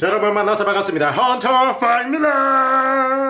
자, 여러분 만나서 반갑습니다. 헌터퐝입니다.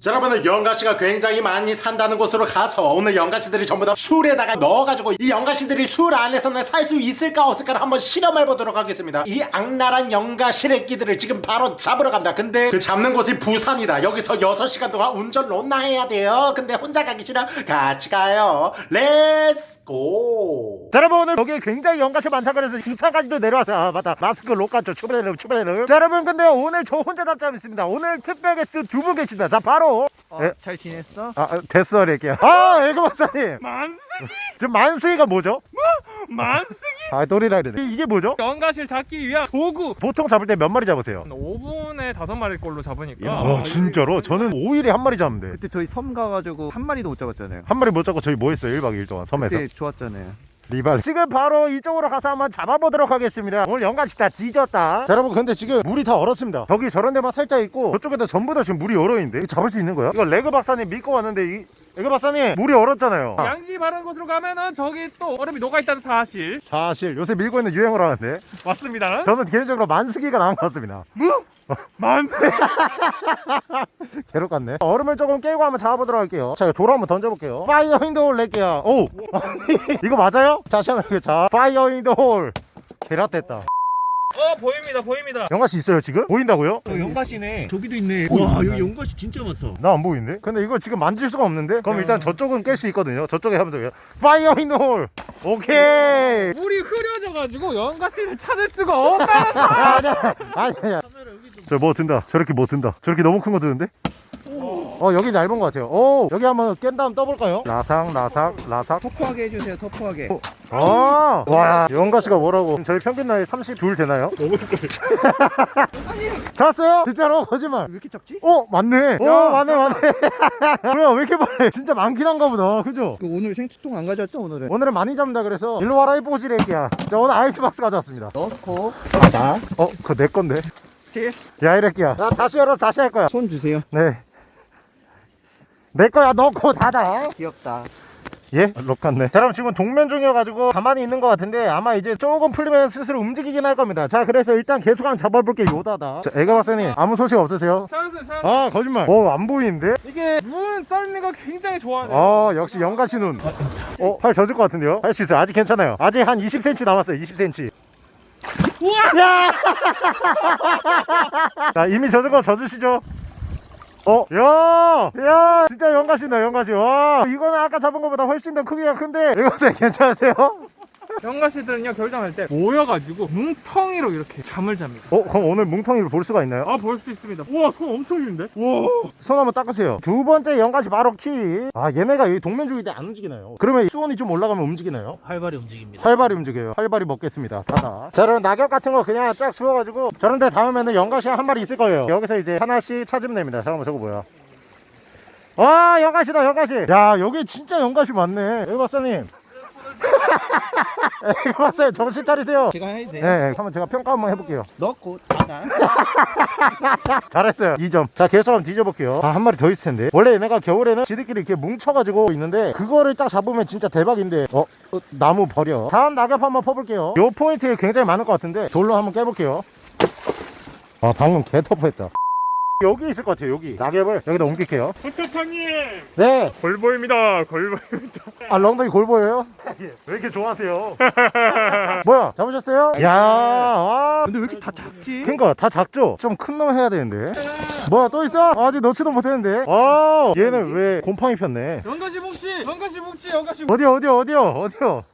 자, 여러분은 연가시가 굉장히 많이 산다는 곳으로 가서 오늘 연가시들이 전부 다 술에다가 넣어가지고 이 연가시들이 술 안에서는 살 수 있을까 없을까를 한번 실험해 보도록 하겠습니다. 이 악랄한 연가시래끼들을 지금 바로 잡으러 간다. 근데 그 잡는 곳이 부산이다. 여기서 6시간 동안 운전 론나 해야 돼요. 근데 혼자 가기 싫어? 같이 가요. Let's go! 자, 여러분 오늘 여기에 굉장히 연가시 많다 그래서 부산까지도 내려와서 아 맞다 마스크 록같죠 추베르 추베르 자 여러분 근데 오늘 저 혼자 잡자 있습니다 오늘 특별 게스트 두 분 계십니다 자 바로 어, 예. 잘 지냈어? 아 아, 됐어 이렇게요 아 에그 박사님 만쓰기 지금 만수이가 뭐죠? 만쓰기 아 또리라 이러네 이- 이게 뭐죠? 연가시를 잡기 위한 도구 보통 잡을 때 몇 마리 잡으세요? 5분에 다섯 마리 꼴로 잡으니까 야. 아 진짜로? 저는 5일에 한 마리 잡는데 그때 저희 섬 가가지고 한 마리도 못 잡았잖아요. 한 마리 못 잡고 저희 뭐 했어요 1박 2일 동안 섬에서 그때 좋았잖아요. 리발. 지금 바로 이쪽으로 가서 한번 잡아보도록 하겠습니다. 오늘 연가시 다 뒤졌다. 자 여러분 근데 지금 물이 다 얼었습니다. 저기 저런 데만 살짝 있고 저쪽에도 전부 다 지금 물이 얼어있는데? 이거 잡을 수 있는 거야? 이거 에그 박사님 믿고 왔는데 이 에그 박사님 물이 얼었잖아요. 아, 양지 바른 곳으로 가면은 저기 또 얼음이 녹아있다는 사실. 사실 요새 밀고 있는 유행어로 하는데. 맞습니다. 저는 개인적으로 만스기가 나은 것 같습니다. 만쓰기 괴롭 같네. 얼음을 조금 깨고 한번 잡아보도록 할게요. 자 이거 돌아 한번 던져볼게요. fire hole 낼게요. 오! 이거 맞아요? 다시 한번 해볼게요 자 fire in the hole 개라됐다 어 보입니다 보입니다 연가시 있어요 지금? 보인다고요? 어, 연가시네. 저기도 있네. 와, 여기 연가시 진짜 많다. 나 안 보이는데? 근데 이거 지금 만질 수가 없는데? 그럼 일단 저쪽은 깰 수 있거든요 저쪽에 하면 돼요 fire in the hole 오케이 물이 흐려져가지고 연가시를 찾을 수가 없다는 사실 아니야 아니야 저 뭐 든다 저렇게 뭐 든다 저렇게 너무 큰 거 드는데? 어 여기 얇은 것 같아요 오 여기 한번 깬 다음 떠볼까요? 라삭 라삭 라삭 터프하게 해주세요. 터프하게. 아, 와, 연가시가 뭐라고? 저희 평균 나이 32 되나요? 너무 잡았어요? 진짜로? 거짓말. 왜 이렇게 작지? 어, 맞네. 오, 야, 맞네, 맞네. 뭐야, 왜 이렇게 많네? 진짜 많긴 한가 보다. 그죠? 그 오늘 생수통 안 가져왔죠 오늘은? 오늘은 많이 잡는다 그래서 일로 와라 이 뽀지 래끼야. 자, 오늘 아이스박스 가져왔습니다. 넣고 닫아. 어, 그거 내 건데. 칠. 야, 이래끼야. 나 다시 열어서 다시 할 거야. 손 주세요. 네. 내 거야, 넣고 닫아. 귀엽다. 예? 록 같네. 자, 그럼 지금 동면 중이어가지고 가만히 있는 것 같은데 아마 이제 조금 풀리면 스스로 움직이긴 할 겁니다. 자, 그래서 일단 계속한 잡아볼게 요다다. 자, 에그 박사님 아무 소식 없으세요? 찬스 찬스 아, 거짓말. 어, 안 보이는데? 이게 눈 쌓는 거 굉장히 좋아하네 아, 역시 연가시 눈. 어, 팔 젖을 것 같은데요? 할 수 있어요. 아직 괜찮아요. 아직 한 20cm 남았어요. 20cm. 우와 야! 자, 이미 젖은 거 젖으시죠? 어, 야, 야, 진짜 영가시다, 영가시. 와, 이거는 아까 잡은 것보다 훨씬 더 크기가 큰데, 이것도 괜찮으세요? 연가시들은요 결정할 때 모여가지고 뭉텅이로 이렇게 잠을 잡니다 어, 그럼 오늘 뭉텅이를 볼 수가 있나요? 아 볼 수 있습니다 우와 손 엄청 긴데 우와 손 한번 닦으세요. 두 번째 연가시 바로 키. 아, 얘네가 여기 동면주기 때 안 움직이나요? 그러면 수온이 좀 올라가면 움직이나요? 활발히 움직입니다. 활발히 움직여요. 활발히 먹겠습니다. 닫아. 자, 그럼 낙엽 같은 거 그냥 쫙 주워가지고 저런데 담으면은 연가시 한 마리 있을 거예요. 여기서 이제 하나씩 찾으면 됩니다. 잠깐만 저거 뭐야? 와, 연가시다, 연가시. 야, 여기 진짜 연가시 많네. 여기 박사님. 여기 박사님 정신 차리세요. 제가 해도 돼요? 네, 한번 제가 평가 한번 해볼게요. 넣고 닫아. 잘했어요 2점 자 계속 한번 뒤져볼게요 아, 한 마리 더 있을 텐데 원래 얘네가 겨울에는 지들끼리 이렇게 뭉쳐가지고 있는데 그거를 딱 잡으면 진짜 대박인데 어? 어, 나무 버려 다음 낙엽 한번 퍼볼게요 요 포인트에 굉장히 많을 것 같은데 돌로 한번 깨볼게요 아 방금 개 터프했다 여기 있을 것 같아요 여기. 낙엽을 여기다 옮길게요. 부탁하님! 네. 골보입니다 골보입니다. 아 엉덩이 골 보여요? 왜 이렇게 좋아하세요? 뭐야 잡으셨어요? 야 와. 근데 왜 이렇게 다 작지? 그러니까 다 작죠? 좀 큰 놈 해야 되는데. 뭐야 또 있어? 아직 넣지도 못했는데. 아 얘는 왜 곰팡이 폈네. 연가시 묵지 연가시 묵지 연가시 묵지. 어디요 어디요 어디요 어디요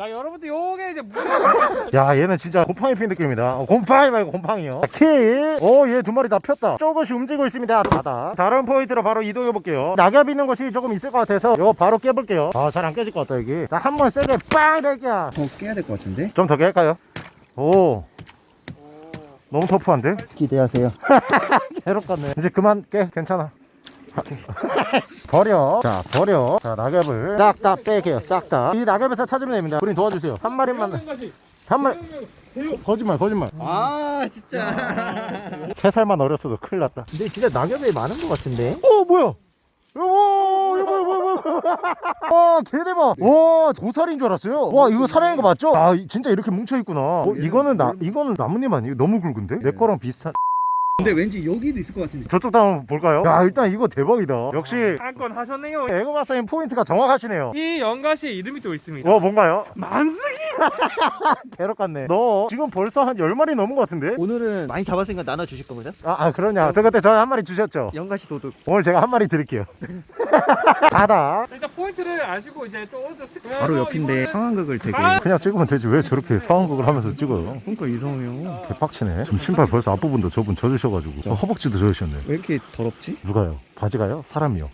자 여러분들 요게 이제 물 야 얘는 진짜 곰팡이 핀 느낌이다. 어, 곰팡이 말고 곰팡이요. 키오얘 두 마리 다 폈다. 조금씩 움직이고 있습니다. 다다. 다른 포인트로 바로 이동해 볼게요. 낙엽 있는 곳이 조금 있을 것 같아서 이거 바로 깨볼게요. 아 잘 안 깨질 것 같다 여기. 자 한 번 세게 빵 이렇게야 더 깨야 될 것 같은데? 좀 더 깰까요? 오. 너무 터프한데? 기대하세요. 괴롭겠네. 이제 그만 깨. 괜찮아 버려 자 버려 자 낙엽을 싹 다 빼게요 싹 다 이 낙엽에서 찾으면 됩니다 우린 도와주세요 한 마리만 한 마리 거짓말 거짓말 아 진짜. 세 살만 어렸어도 큰일 났다 근데 진짜 낙엽이 많은 것 같은데? 어 뭐야 오 이거 뭐야 뭐야 와 개대박 와 고사리인 줄 알았어요 와 이거 살아있는 거 맞죠? 아 이- 진짜 이렇게 뭉쳐있구나 어, 이거는 나 이거는 나뭇잎 아니에요? 너무 굵은데? 내 거랑 비슷한 근데 왠지 여기도 있을 것 같은데. 저쪽도 한번 볼까요? 야 일단 이거 대박이다 역시 한 건 하셨네요. 에그 박사님 포인트가 정확하시네요 이 연가시에 이름이 또 있습니다. 와 뭔가요? 만스기. 개럭 같네 너 지금 벌써 한 10마리 넘은 것 같은데? 오늘은 많이 잡았으니까 나눠 주실 거거든. 아, 아 그러냐 저 그때 저한테 한 마리 주셨죠? 연가시 도둑. 오늘 제가 한 마리 드릴게요 다다 일단 포인트를 아시고 이제 또 바로 옆인데 상황극을 되게. 아! 그냥 찍으면 되지 왜 저렇게 상황극을 하면서 찍어요 그러니까 이상해요. 개빡치네 지금 신발 벌써 앞부분도 저분 젖으셔 가지고 저 허벅지도 젖으셨네 왜 이렇게 더럽지? 누가요? 바지가요? 사람이요?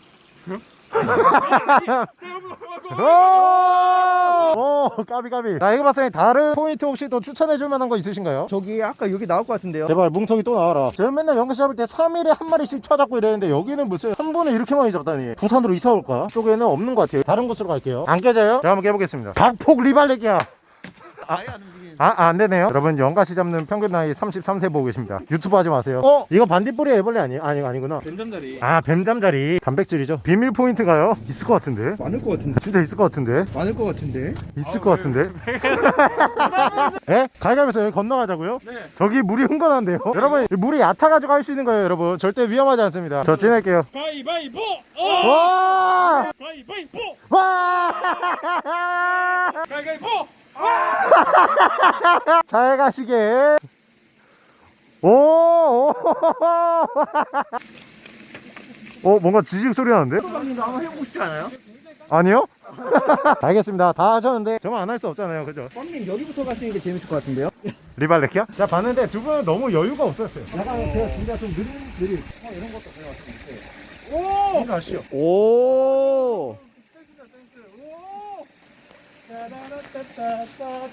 오 까비 까비 자 이거 때 다른 포인트 혹시 또 추천해줄 만한 거 있으신가요? 저기 아까 여기 나올 것 같은데요. 제발 뭉텅이 또 나와라 제가 맨날 연가시 잡을 때 3일에 한 마리씩 찾았고 이랬는데 여기는 무슨 한 번에 이렇게 많이 잡다니 부산으로 이사 올까? 쪽에는 없는 것 같아요 다른 곳으로 갈게요 안 깨져요? 제가 한번 깨보겠습니다 각폭 리발레기야 아예 안. 아, 아, 안 되네요. 여러분, 연가시 잡는 평균 나이 33세 보고 계십니다. 유튜브 하지 마세요. 어? 이거 반딧불이 애벌레 아니, 아니, 아니구나. 된장자리. 아, 뱀잠자리. 단백질이죠. 비밀 포인트가요? 있을 것 같은데? 많을 것 같은데. 진짜 있을 것 같은데? 많을 것 같은데. 있을 것 같은데? 예? 가위가위에서 여기 건너가자고요? 네. 저기 물이 흥건한데요? 여러분, 물이 얕아가지고 할 수 있는 거예요, 여러분. 절대 위험하지 않습니다. 저 지낼게요. 가위바위보. 어! 와! 가위바위보. 와! 가위바위보. 잘 가시게. 오! 오! 어, 뭔가 지직 소리 나는데? 소방님도 한번 해보고 싶지 않아요? 아니요? 알겠습니다. 다 하셨는데 저만 안 할 수 없잖아요. 그죠? 뻥님 여기부터 가시는 게 재밌을 것 같은데요? 리발레키야? 자, 봤는데 두 분은 너무 여유가 없었어요. 약간 제가 진짜 좀 느린 느린. 오. 이거 아시죠? 오.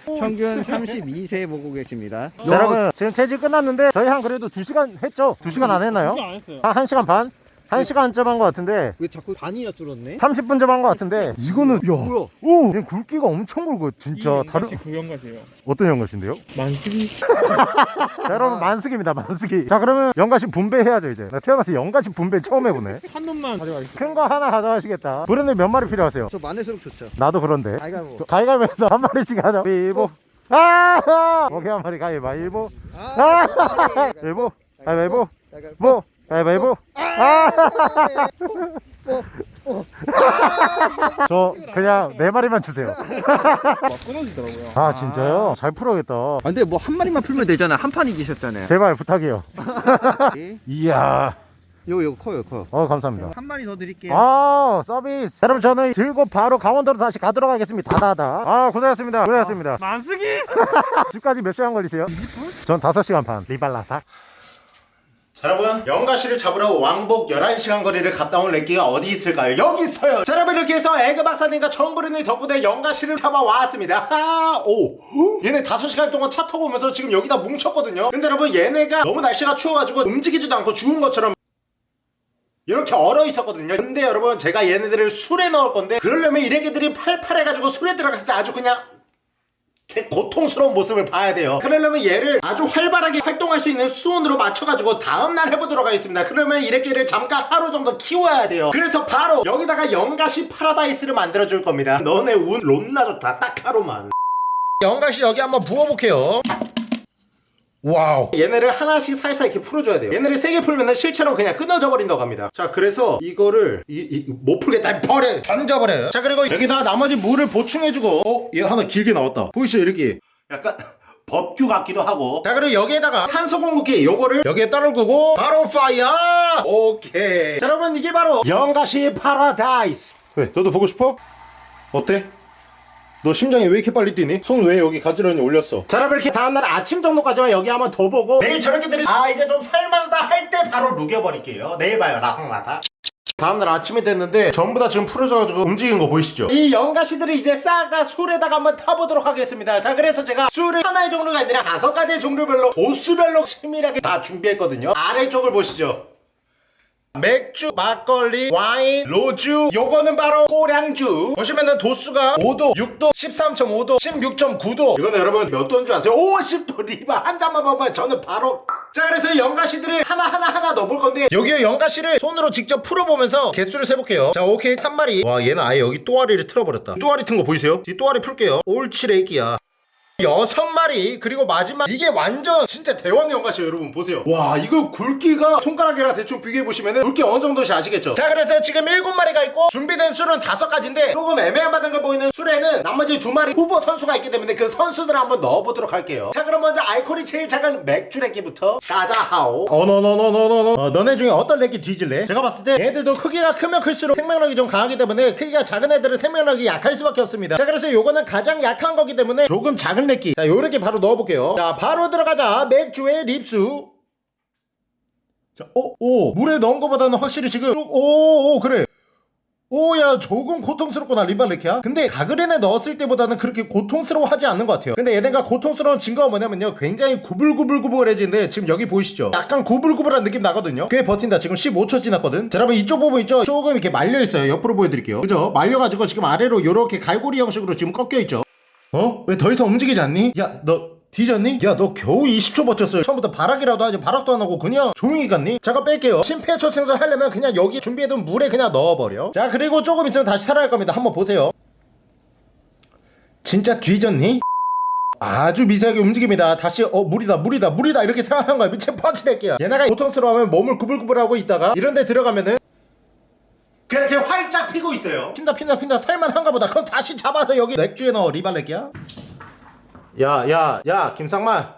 오. 평균 32세 보고 계십니다. 자, 여러분, 지금 체질 끝났는데 저희 한 그래도 2시간 했죠? 2시간 안 했나요? 안 했어요. 한 1시간 반? 1시간쯤 한 것 같은데 왜 자꾸 반이나 줄었네? 30분쯤 한 것 같은데 이거는 야, 뭐야? 오, 얘 굵기가 엄청 굵어 진짜. 다른 그 연가시예요. 어떤 연가시인데요? 만스기. 자, 여러분 만스기입니다 만스기. 자 그러면 연가시 분배해야죠 이제. 나 태어나서 연가시 분배 처음 해보네. 한 놈만 가져가겠습니다. 큰 거 하나 가져가시겠다. 브랜드 몇 마리 필요하세요? 저 마늘수록 좋죠. 나도 그런데. 아이가 뭐. 가위가위에서 한 마리씩 하자. 일보. 아 오케이 한 마리 가위바위보. 아, 일보. 가위바위보. 뭐 가위바위보 저 그냥 네 마리만 주세요 막 끊어지더라고요. 아 진짜요? 잘 풀어야겠다 아, 근데 뭐 한 마리만 풀면 되잖아. 한 판이 계셨잖아요. 제발 부탁해요 이야 요거 요거 커요 커. 어 감사합니다 한 마리 더 드릴게요. 아 서비스 여러분 저는 들고 바로 강원도로 다시 가도록 하겠습니다 다다다 아 고생하셨습니다 고생하셨습니다 만스기. 집까지 몇 시간 걸리세요? 전 5시간 반 리발라사 자 여러분 연가시를 잡으러 왕복 11시간 거리를 갔다 온 렉기가 어디 있을까요? 여기 있어요! 자 여러분 이렇게 해서 에그 박사님과 정브르님 덕분에 연가시를 잡아왔습니다. 하, 오! 얘네 5시간 동안 차 타고 오면서 지금 여기다 뭉쳤거든요? 근데 여러분 얘네가 너무 날씨가 추워가지고 움직이지도 않고 죽은 것처럼 이렇게 얼어 있었거든요? 근데 여러분 제가 얘네들을 술에 넣을 건데 그러려면 이래기들이 팔팔해가지고 술에 들어갔을 때 아주 그냥 개 고통스러운 모습을 봐야 돼요. 그러려면 얘를 아주 활발하게 활동할 수 있는 수온으로 맞춰가지고 다음날 해보도록 하겠습니다. 그러면 이래끼를 잠깐 하루 정도 키워야 돼요. 그래서 바로 여기다가 연가시 파라다이스를 만들어줄 겁니다. 너네 운 론나 좋다. 딱 하루만. 연가시 여기 한번 부어볼게요 와우. 얘네를 하나씩 살살 이렇게 풀어줘야 돼요. 얘네를 세게 풀면 실제로 그냥 끊어져 버린다고 합니다. 자 그래서 이거를 이, 이, 못 풀겠다. 버려! 던져버려요 자 그리고 여기다가 나머지 물을 보충해주고 어? 얘 하나 길게 나왔다. 보이시죠 이렇게? 약간 법규 같기도 하고. 자 그리고 여기에다가 산소 공급기 요거를 여기에 떨구고 바로 fire! 오케이. 자 여러분 이게 바로 연가시 파라다이스. 왜 너도 보고 싶어? 어때? 너 심장이 왜 이렇게 빨리 뛰니? 손 왜 여기 가지런히 올렸어? 자 여러분 이렇게 다음날 아침 정도까지만 여기 한번 더 보고 내일 저녁에들이 아 이제 좀 살만하다 할 때 바로 녹여버릴게요 내일 봐요 라방마다 다음날 아침이 됐는데 전부 다 지금 풀어져가지고 움직이는 거 보이시죠? 이 연가시들을 이제 싹 다 술에다가 한번 타보도록 하겠습니다 자 그래서 제가 술을 하나의 종류가 아니라 다섯 가지의 종류별로 도수별로 치밀하게 다 준비했거든요 아래쪽을 보시죠 맥주, 막걸리, 와인, 로주 요거는 바로 꼬량주. 보시면은 도수가 5도, 6도, 13.5도, 16.9도. 이거는 여러분 몇 도인 줄 아세요? 50도 리바. 한 잔만 먹으면 저는 바로. 자 그래서 연가시들을 하나하나 하나 넣어볼 건데 여기에 연가시를 손으로 직접 풀어보면서 개수를 세볼게요. 자 오케이. 한 마리. 와 얘는 아예 여기 또아리를 틀어버렸다. 또아리 튼 거 보이세요? 이 또아리 풀게요. 옳지 레기야 여섯 마리 그리고 마지막 이게 완전 진짜 대왕 연가시에요 여러분. 보세요. 와 이거 굵기가 손가락이랑 대충 비교해보시면 굵기 어느 정도인지 아시겠죠? 자 그래서 지금 일곱 마리가 있고 준비된 술은 다섯 가지인데 조금 애매한 걸 보이는 술에는 나머지 두 마리 후보 선수가 있기 때문에 그 선수들을 한번 넣어보도록 할게요. 자 그럼 먼저 알코올이 제일 작은 맥주레기부터 사자하오. 어너너너너너너. 어, 너네 중에 어떤 레기 뒤질래? 제가 봤을 때 얘들도 크기가 크면 클수록 생명력이 좀 강하기 때문에 크기가 작은 애들은 생명력이 약할 수밖에 없습니다. 자 그래서 요거는 가장 약한 거기 때문에 조금 작은 레기 자 요렇게 바로 넣어볼게요 자 바로 들어가자 맥주의 립수 자, 어, 오, 물에 넣은 거보다는 확실히 지금, 오, 오, 그래. 오, 야, 조금 고통스럽구나, 리발레키야. 근데 가그린에 넣었을 때보다는 그렇게 고통스러워하지 않는 것 같아요. 근데 얘네가 고통스러운 증거가 뭐냐면요. 굉장히 구불구불구불해지는데, 지금 여기 보이시죠? 약간 구불구불한 느낌 나거든요. 꽤 버틴다. 지금 15초 지났거든. 자, 여러분, 이쪽 부분 있죠? 조금 이렇게 말려있어요. 옆으로 보여드릴게요. 그죠? 말려가지고 지금 아래로 이렇게 갈고리 형식으로 지금 꺾여있죠? 어? 왜 더 이상 움직이지 않니? 야, 너 뒤졌니? 야, 너 겨우 20초 버텼어요. 처음부터 발악이라도 하지 발악도 안 하고 그냥 조용히 갔니? 잠깐 뺄게요. 심폐소생술 하려면 그냥 여기 준비해둔 물에 그냥 넣어버려. 자, 그리고 조금 있으면 다시 살아날 겁니다. 한번 보세요. 진짜 뒤졌니? 아주 미세하게 움직입니다. 다시 어 물이다 물이다 물이다 이렇게 생각한 거야. 미친 퍼치낼게요. 얘네가 고통스러워하면 몸을 구불구불하고 있다가 이런 데 들어가면은 그렇게 활짝 피고 있어요. 핀다 핀다 핀다 살만한가 보다. 그럼 다시 잡아서 여기 맥주에 넣어 리발렉이야. 야, 야, 야, 김상만.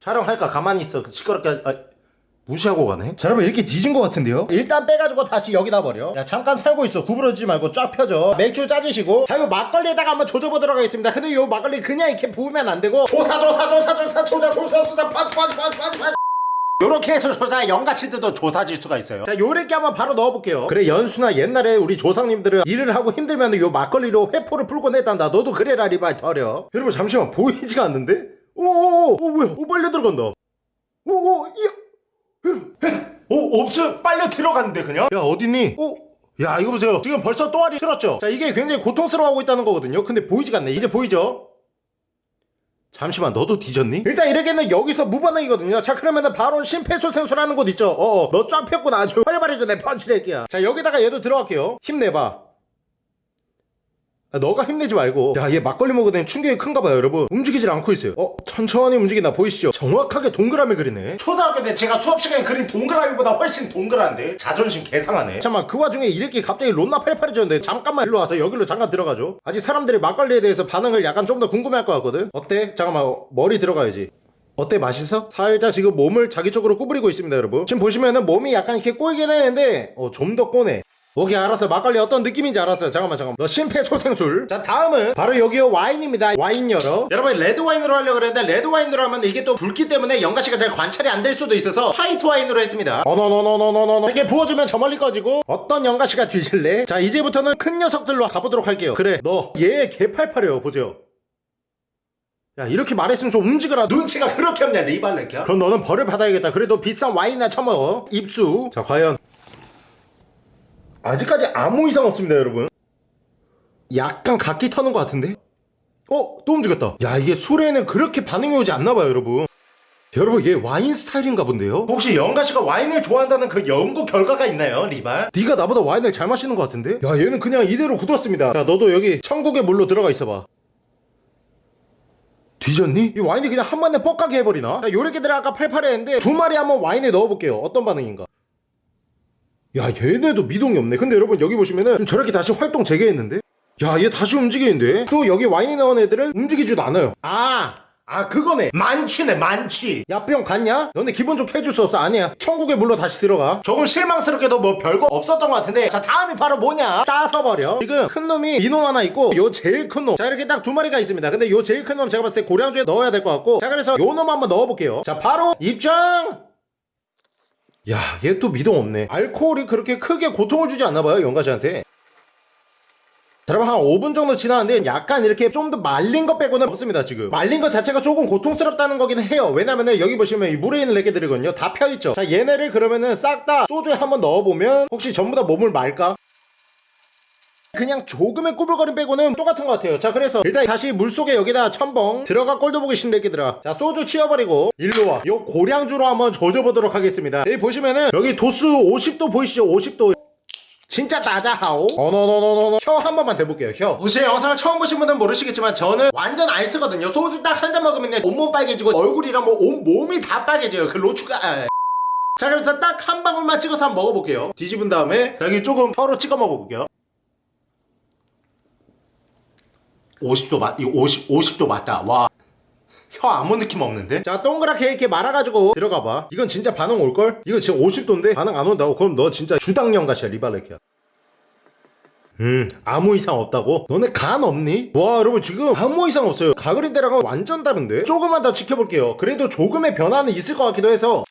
촬영할까? 가만히 있어. 그 시끄럽게, 아, 무시하고 가네? 자, 여러분, 이렇게 뒤진 것 같은데요? 일단 빼가지고 다시 여기다 버려. 야, 잠깐 살고 있어. 구부러지지 말고 쫙 펴줘. 맥주 짜주시고. 자, 이거 막걸리에다가 한번 조져보도록 하겠습니다. 근데 이 막걸리 그냥 이렇게 부으면 안 되고. 조사, 조사, 조사, 조사, 조사, 조사, 조사, 파스, 파스, 파스, 파스, 파스. 요렇게 해서 조사 영가치들도 조사질 수가 있어요. 자 요렇게 한번 바로 넣어볼게요. 그래 연수나 옛날에 우리 조상님들은 일을 하고 힘들면 요 막걸리로 회포를 풀곤 했단다. 너도 그래라 리발 터려. 여러분 잠시만 보이지가 않는데? 오오오 오 뭐야? 오 빨려 들어간다. 오오 이야! 오 없어 빨려 들어갔는데 그냥? 야 어딨니? 오. 야 이거 보세요. 지금 벌써 또아리 틀었죠? 자 이게 굉장히 고통스러워하고 있다는 거거든요. 근데 보이지가 않네. 이제 보이죠? 잠시만 너도 뒤졌니? 일단 이렇게는 여기서 무반응이거든요. 자 그러면은 바로 심폐소생술하는 곳 있죠. 어어. 너쫙 폈구나 아주. 활발해져 내 펀치레기야. 자 여기다가 얘도 들어갈게요. 힘내봐. 아, 너가 힘내지 말고. 야 얘 막걸리 먹으더니 충격이 큰가 봐요 여러분. 움직이질 않고 있어요. 어 천천히 움직이나 보이시죠? 정확하게 동그라미 그리네. 초등학교 때 제가 수업 시간에 그린 동그라미보다 훨씬 동그란데? 자존심 개상하네. 잠깐만 그 와중에 이렇게 갑자기 론나 팔팔해졌는데 잠깐만 일로 와서 여기로 잠깐 들어가죠 아직 사람들이 막걸리에 대해서 반응을 약간 좀 더 궁금해할 것 같거든. 어때? 잠깐만 어, 머리 들어가야지. 어때 맛있어? 살짝 지금 몸을 자기 쪽으로 구부리고 있습니다 여러분. 지금 보시면은 몸이 약간 이렇게 꼬이긴 했는데 어, 좀 더 꼬네 오케이 알았어 막걸리 어떤 느낌인지 알았어요. 잠깐만 잠깐만. 너 심폐소생술. 자 다음은 바로 여기 와인입니다. 와인 열어. 여러분 레드 와인으로 하려고 그랬는데 레드 와인으로 하면 이게 또 붉기 때문에 연가시가 잘 관찰이 안 될 수도 있어서 화이트 와인으로 했습니다. 어너너너너너너너. 이게 부어주면 저 멀리 꺼지고 어떤 연가시가 뒤질래? 자 이제부터는 큰 녀석들로 가보도록 할게요. 그래 너 얘 개팔팔해요. 보세요. 야 이렇게 말했으면 좀 움직여라. 눈치가 그렇게 없냐 리발렉이야 그럼 너는 벌을 받아야겠다. 그래도 비싼 와인이나 처먹어. 입수. 자 과연 아직까지 아무 이상 없습니다 여러분 약간 각기 터는 것 같은데 어? 또 움직였다 야 이게 술에는 그렇게 반응이 오지 않나봐요 여러분 여러분 얘 와인 스타일인가 본데요? 혹시 영가씨가 와인을 좋아한다는 그 연구 결과가 있나요 리발? 네가 나보다 와인을 잘 마시는 것 같은데? 야 얘는 그냥 이대로 굳었습니다 자 너도 여기 천국의 물로 들어가 있어봐 뒤졌니? 이 와인이 그냥 한 번에 뻑가게 해버리나? 자 요렇게들 아까 팔팔해 했는데 두 마리 한번 와인에 넣어볼게요 어떤 반응인가 야 얘네도 미동이 없네. 근데 여러분 여기 보시면은 저렇게 다시 활동 재개했는데? 야 얘 다시 움직이는데? 또 여기 와인에 넣은 애들은 움직이지도 않아요. 아! 아 그거네. 만취네 만취. 야병 갔냐? 너네 기분 좋게 해줄 수 없어. 아니야. 천국의 물로 다시 들어가. 조금 실망스럽게도 뭐 별거 없었던 것 같은데. 자 다음이 바로 뭐냐? 따서버려. 지금 큰 놈이 이놈 하나 있고 요 제일 큰놈자 이렇게 딱 두 마리가 있습니다. 근데 요 제일 큰 놈 제가 봤을 때 고량주에 넣어야 될 것 같고. 자 그래서 요 놈 한번 넣어볼게요. 자 바로 입장 야, 얘 또 미동 없네. 알코올이 그렇게 크게 고통을 주지 않나봐요, 영가씨한테. 자, 여러분, 한 5분 정도 지났는데, 약간 이렇게 좀 더 말린 것 빼고는 없습니다, 지금. 말린 것 자체가 조금 고통스럽다는 거긴 해요. 왜냐면은, 여기 보시면 이 물에 있는 레게들이거든요. 다 펴있죠. 자, 얘네를 그러면은 싹 다 소주에 한번 넣어보면, 혹시 전부 다 몸을 말까? 그냥 조금의 꾸불거림 빼고는 똑같은 것 같아요. 자 그래서 일단 다시 물속에 여기다 첨벙 들어가 꼴도 보기 싫은 애기들아. 자 소주 치워버리고 일로와. 요 고량주로 한번 조져보도록 하겠습니다. 여기 보시면은 여기 도수 50도 보이시죠? 50도. 진짜 나자하오. 어너너너너너. 혀 한 번만 대볼게요 혀. 혹시 영상을 처음 보신 분은 모르시겠지만 저는 완전 알쓰거든요. 소주 딱 한 잔 먹으면 온몸 빨개지고 얼굴이랑 뭐 온 몸이 다 빨개져요. 그 로추가. 아, 자 그래서 딱 한 방울만 찍어서 한번 먹어볼게요. 뒤집은 다음에 여기 조금 혀로 찍어 먹어볼게요 50도 맞, 이거 50, 50도 맞다. 와. 혀 아무 느낌 없는데? 자, 동그랗게 이렇게 말아가지고 들어가봐. 이건 진짜 반응 올걸? 이거 지금 50도인데 반응 안 온다고? 그럼 너 진짜 주당령 같이야, 리발레키야. 음, 아무 이상 없다고? 너네 간 없니? 와, 여러분 지금 아무 이상 없어요. 가그린 때랑은 완전 다른데? 조금만 더 지켜볼게요. 그래도 조금의 변화는 있을 것 같기도 해서.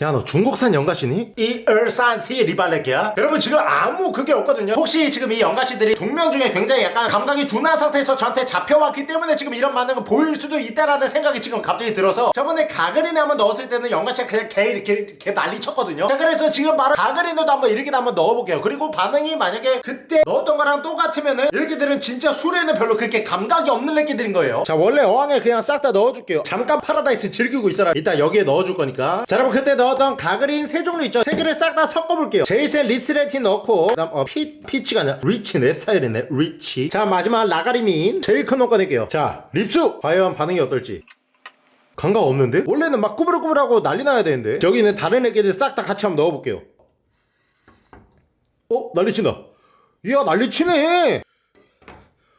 야 너 중국산 연가시니? 이 얼산시 리발레기야? 여러분 지금 아무 그게 없거든요. 혹시 지금 이 연가시들이 동면 중에 굉장히 약간 감각이 둔한 상태에서 저한테 잡혀왔기 때문에 지금 이런 반응을 보일 수도 있다라는 생각이 지금 갑자기 들어서 저번에 가그린에 한번 넣었을 때는 연가시가 그냥 개 이렇게 개 난리 쳤거든요. 자 그래서 지금 바로 가그린으로도 한번 이렇게 한번 넣어볼게요. 그리고 반응이 만약에 그때 넣었던 거랑 똑같으면은 이렇게들은 진짜 술에는 별로 그렇게 감각이 없는 애기들인 거예요. 자 원래 어항에 그냥 싹 다 넣어줄게요. 잠깐 파라다이스 즐기고 있어라. 일단 여기에 넣어줄 거니까. 자 여러분 그때 넣었던 가그린 세 종류 있죠. 세 개를 싹 다 섞어볼게요. 제일 센 리스테린 넣고 그 다음 어, 피, peach가 아니라 리치 내 스타일이네 리치. 자 마지막 라가리민. 제일 큰 놈 꺼낼게요. 자 립수 과연 반응이 어떨지. 감각 없는데? 원래는 막 꾸불꾸불하고 난리 나야 되는데. 여기 있는 다른 애기들 싹 다 같이 한번 넣어볼게요. 어? 난리 친다. 이야 난리 치네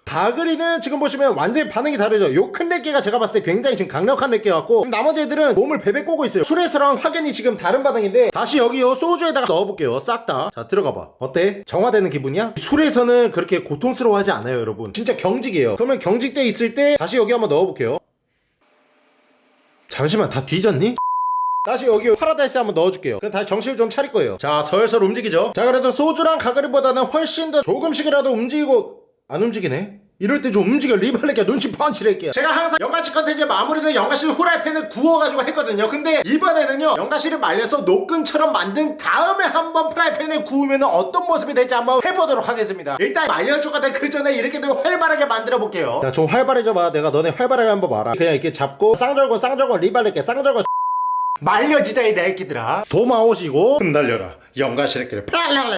가그린은 지금 보시면 완전히 반응이 다르죠. 요 큰 렉개가 제가 봤을 때 굉장히 지금 강력한 렉개 같고 나머지 애들은 몸을 베베 꼬고 있어요. 술에서랑 확연히 지금 다른 반응인데 다시 여기 요 소주에다가 넣어볼게요. 싹 다. 자 들어가봐. 어때? 정화되는 기분이야? 술에서는 그렇게 고통스러워하지 않아요 여러분. 진짜 경직이에요. 그러면 경직돼 있을 때 다시 여기 한번 넣어볼게요. 잠시만 다 뒤졌니? 다시 여기 파라다이스 한번 넣어줄게요. 그럼 다시 정신을 좀 차릴 거예요. 자 설설 움직이죠? 자 그래도 소주랑 가그린보다는 훨씬 더 조금씩이라도 움직이고 안 움직이네? 이럴 때 좀 움직여 리발레기야 눈치 할게요 제가 항상 연가시 컨텐츠 마무리는 연가시 후라이팬을 구워가지고 했거든요. 근데 이번에는요 연가시를 말려서 노끈처럼 만든 다음에 한번 프라이팬에 구우면 어떤 모습이 될지 한번 해보도록 하겠습니다. 일단 말려주거든 그 전에 이렇게 좀 활발하게 만들어 볼게요. 야 좀 활발해져 봐. 내가 너네 활발하게 한번 봐라. 그냥 이렇게 잡고 쌍절곤 쌍절곤 리발레기 쌍절곤 말려지자 이 내끼들아. 도마오시고 흩날려라. 연가시 래끼를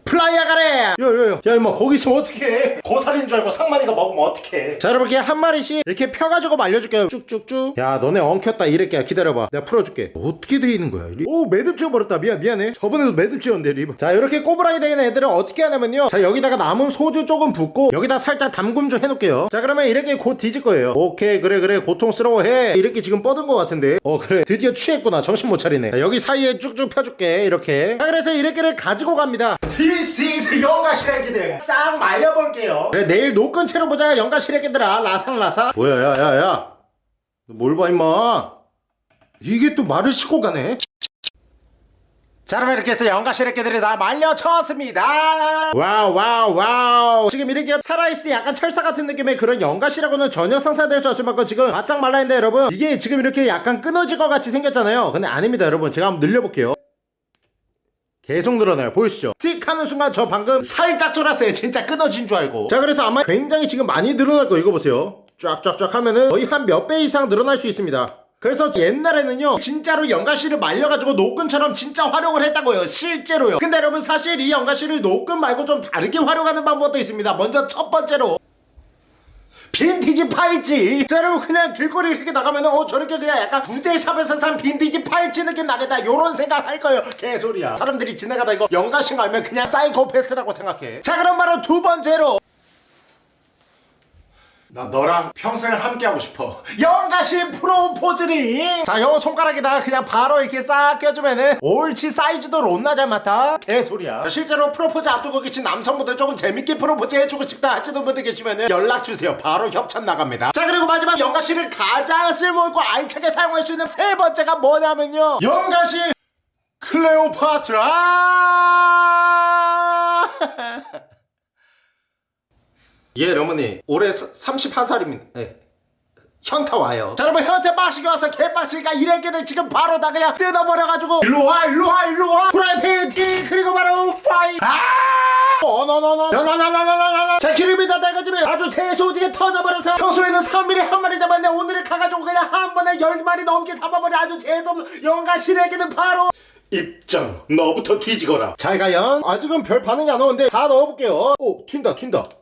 플라이야 가래! 야야야 야 임마 거기서 어떡해? 고살인 줄 알고 상만이가 먹으면 어떡해? 자 여러분 이렇게 한 마리씩 이렇게 펴가지고 말려줄게요. 쭉쭉쭉. 야 너네 엉켰다. 이래끼야 기다려봐. 내가 풀어줄게. 어떻게 돼 있는 거야 리- 오 매듭 지어버렸다. 미안 미안해. 저번에도 매듭 지었는데 리브 자 이렇게 꼬부라기 되는 애들은 어떻게 하냐면요. 자 여기다가 남은 소주 조금 붓고 여기다 살짝 담금 좀 해놓을게요. 자 그러면 이렇게 곧 뒤질 거예요. 오케이 그래 그래. 고통스러워해. 이렇게 지금 뻗은 것 같은데. 어 그래. 드디어 취했구나. 정신 못 차리네. 자, 여기 사이에 쭉쭉 펴줄게 이렇게. 자 그래서 이렇게를 가지고 갑니다. This is 연가시 래끼들. 싹 말려볼게요. 그래 내일 노끈 채로 보자 영가시래 기들아. 라상라상. 뭐야 야야야. 뭘 봐 임마? 이게 또 말을 싣고 가네 자 여러분 이렇게 해서 연가시 래끼들이 다 말려졌습니다. 와우 와우 와우. 지금 이렇게 살아있을 때 약간 철사 같은 느낌의 그런 연가시라고는 전혀 상상될 수 없을 만큼 지금 바짝 말라있는데 여러분. 이게 지금 이렇게 약간 끊어질 것 같이 생겼잖아요. 근데 아닙니다 여러분. 제가 한번 늘려볼게요. 계속 늘어나요. 보이시죠? 틱 하는 순간 저 방금 살짝 쫄았어요. 진짜 끊어진 줄 알고. 자 그래서 아마 굉장히 지금 많이 늘어날 거예요 이거 보세요. 쫙쫙쫙 하면은 거의 한 몇 배 이상 늘어날 수 있습니다 그래서 옛날에는요 진짜로 연가시를 말려가지고 노끈처럼 진짜 활용을 했다고요 실제로요. 근데 여러분 사실 이 연가시를 노끈 말고 좀 다르게 활용하는 방법도 있습니다. 먼저 첫 번째로 빈티지 팔찌. 자 여러분 그냥 길거리 이렇게 나가면 어 저렇게 그냥 약간 구제샵에서 산 빈티지 팔찌 느낌 나겠다. 요런 생각 할 거예요. 개소리야. 사람들이 지나가다 이거 연가신 거 알면 그냥 사이코패스라고 생각해. 자 그럼 바로 두 번째로 나 너랑 평생을 함께하고 싶어. 영가신 프로포즈링 자요 손가락에다가 그냥 바로 이렇게 싹 껴주면은 옳지 사이즈도 롯나 잘 맡아 개소리야. 실제로 프로포즈 앞두고 계신 남성분들 조금 재밌게 프로포즈 해주고 싶다 하시는 분들 계시면은 연락주세요. 바로 협찬 나갑니다. 자 그리고 마지막 영가신을 가장 쓸모있고 알차게 사용할 수 있는 세 번째가 뭐냐면요. 영가신 클레오파트라 예 어머니. 올해 31살입니다. 네. 현타 와요. 자 여러분 현타 빠시게 와서 개빠시니까 이래기를 지금 바로 다 그냥 뜯어버려가지고. 일로와 일로와 일로와. 프라이팬. 그리고 바로 파이. 아! 어너너너 너너너너너너너 자 기름이다 낡아지면 아주 재수지게 터져버려서 평소에는 3mm 한 마리 잡았는데 오늘은 가가지고 그냥 한 번에 10마리 넘게 잡아버려. 아주 재수없는 영가 시래기는 바로. 입장 너부터 뒤지거라. 잘 가연. 아직은 별 반응이 안 오는데 다 넣어볼게요. 오 튄다 튄다.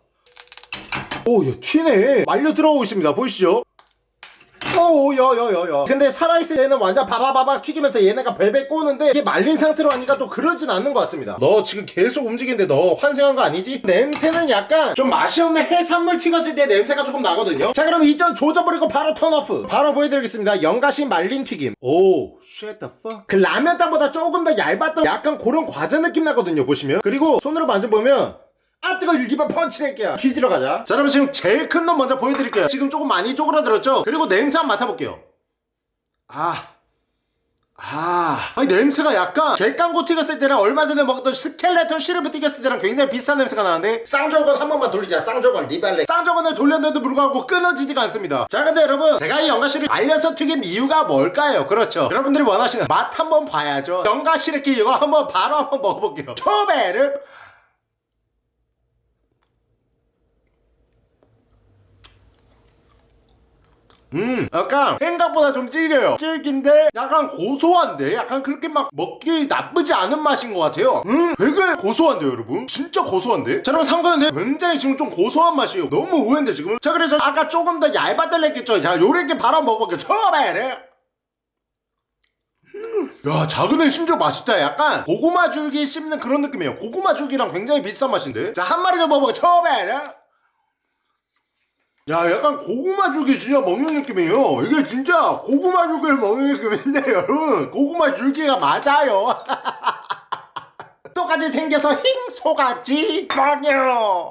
오 야 튀네 말려 들어오고 있습니다 보이시죠 오, 야, 야, 야, 야. 근데 살아있을 때는 완전 바바바바 튀기면서 얘네가 벨벨 꼬는데 이게 말린 상태로 하니까 또 그러진 않는 것 같습니다. 너 지금 계속 움직이는데 너 환생한 거 아니지? 냄새는 약간 좀 맛이 없는 해산물 튀겼을 때 냄새가 조금 나거든요. 자, 그럼 이전 조져버리고 바로 턴오프. 바로 보여드리겠습니다. 영가시 말린 튀김. 오, shit the fuck. 그 라면 땅보다 조금 더 얇았던 약간 그런 과자 느낌 나거든요, 보시면. 그리고 손으로 만져보면 아 뜨거 일기만 펀치낼게요 기지러 가자. 자 여러분 지금 제일 큰 놈 먼저 보여드릴게요. 지금 조금 많이 쪼그라들었죠? 그리고 냄새 한번 맡아볼게요. 아. 아, 아니 냄새가 약간 객강고 튀겼을 때랑 얼마 전에 먹었던 스켈레톤 시르브 튀겼을 때랑 굉장히 비슷한 냄새가 나는데 쌍저건 한 번만 돌리자. 쌍저건 리발레. 쌍저건을 돌렸는데도 불구하고 끊어지지가 않습니다. 자 근데 여러분 제가 이 연가시를 알려서 튀긴 이유가 뭘까요? 그렇죠. 여러분들이 원하시는 맛 한번 봐야죠. 연가시르기 이거 한번 바로 한번 먹어볼게요. 초베르 음 약간 생각보다 좀 질겨요. 질긴데 약간 고소한데? 약간 그렇게 막 먹기 나쁘지 않은 맛인 것 같아요. 음 되게 고소한데요 여러분? 진짜 고소한데? 자 여러분 삼거는 굉장히 지금 좀 고소한 맛이에요. 너무 의외인데 지금 자 그래서 아까 조금 더 얇아달라 했겠죠? 자 요렇게 바로 먹어볼게요. 처음에! 야 작은 애 심지어 맛있다. 약간 고구마 줄기 씹는 그런 느낌이에요. 고구마 줄기랑 굉장히 비슷한 맛인데? 자 한 마리 더 먹어볼게요. 처음에 야 약간 고구마 줄기 진짜 먹는 느낌이에요. 이게 진짜 고구마 줄기를 먹는 느낌인데 여러분. 고구마 줄기가 맞아요. 똑같이 생겨서 힝 속았지? 빵요